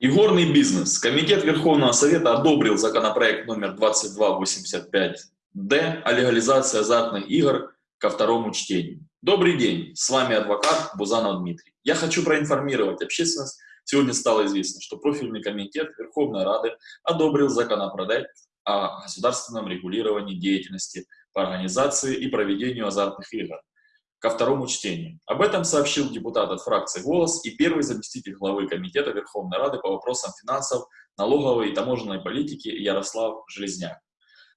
Игорный бизнес. Комитет Верховного Совета одобрил законопроект номер 2285-Д о легализации азартных игр ко второму чтению. Добрый день, с вами адвокат Бузанов Дмитрий. Я хочу проинформировать общественность. Сегодня стало известно, что профильный комитет Верховной Рады одобрил законопроект о государственном регулировании деятельности по организации и проведению азартных игр ко второму чтению. Об этом сообщил депутат от фракции «Голос» и первый заместитель главы Комитета Верховной Рады по вопросам финансов, налоговой и таможенной политики Ярослав Железняк.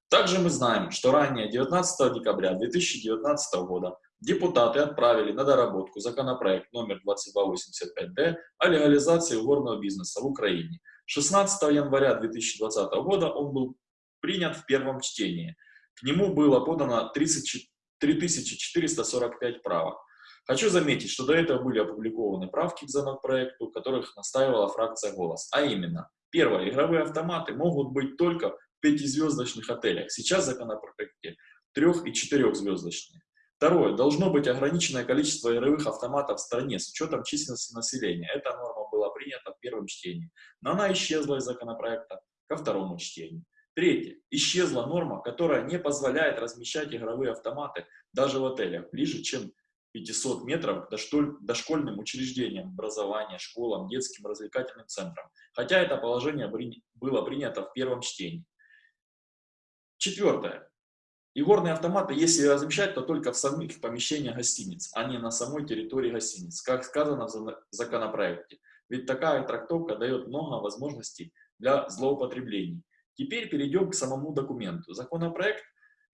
Также мы знаем, что ранее 19 декабря 2019 года депутаты отправили на доработку законопроект номер 2285-Д о легализации горного бизнеса в Украине. 16 января 2020 года он был принят в первом чтении. К нему было подано 34 3445 правок. Хочу заметить, что до этого были опубликованы правки к законопроекту, которых настаивала фракция «Голос». А именно, первое, игровые автоматы могут быть только в пятизвездочных отелях. Сейчас законопроекте трех- и четырехзвездочные. Второе, должно быть ограниченное количество игровых автоматов в стране с учетом численности населения. Эта норма была принята в первом чтении, но она исчезла из законопроекта ко второму чтению. Третье. Исчезла норма, которая не позволяет размещать игровые автоматы даже в отелях ближе, чем 500 метров к дошкольным учреждениям, образования, школам, детским развлекательным центрам, хотя это положение было принято в первом чтении. Четвертое. Игорные автоматы, если размещать, то только в самих помещениях гостиниц, а не на самой территории гостиниц, как сказано в законопроекте. Ведь такая трактовка дает много возможностей для злоупотреблений. Теперь перейдем к самому документу. Законопроект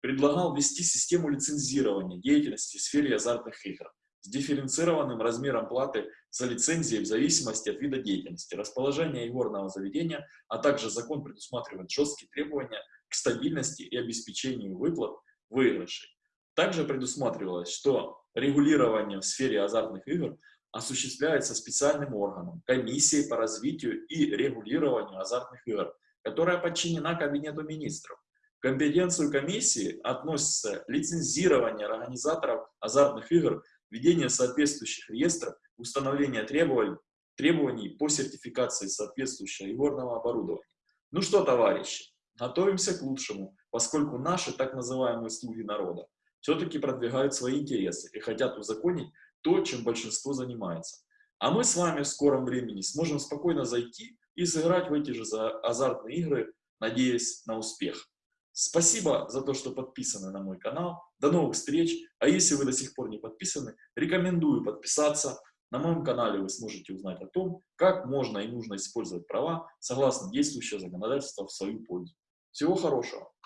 предлагал ввести систему лицензирования деятельности в сфере азартных игр с дифференцированным размером платы за лицензии в зависимости от вида деятельности, расположения игорного заведения, а также закон предусматривает жесткие требования к стабильности и обеспечению выплат выигрышей. Также предусматривалось, что регулирование в сфере азартных игр осуществляется специальным органом, комиссией по развитию и регулированию азартных игр, которая подчинена Кабинету министров. В компетенцию комиссии относится лицензирование организаторов азартных игр, введение соответствующих реестров, установление требований, требований по сертификации соответствующего игорного оборудования. Ну что, товарищи, готовимся к лучшему, поскольку наши так называемые слуги народа все-таки продвигают свои интересы и хотят узаконить то, чем большинство занимается. А мы с вами в скором времени сможем спокойно зайти и сыграть в эти же азартные игры, надеясь на успех. Спасибо за то, что подписаны на мой канал. До новых встреч. А если вы до сих пор не подписаны, рекомендую подписаться. На моем канале вы сможете узнать о том, как можно и нужно использовать права согласно действующего законодательства в свою пользу. Всего хорошего!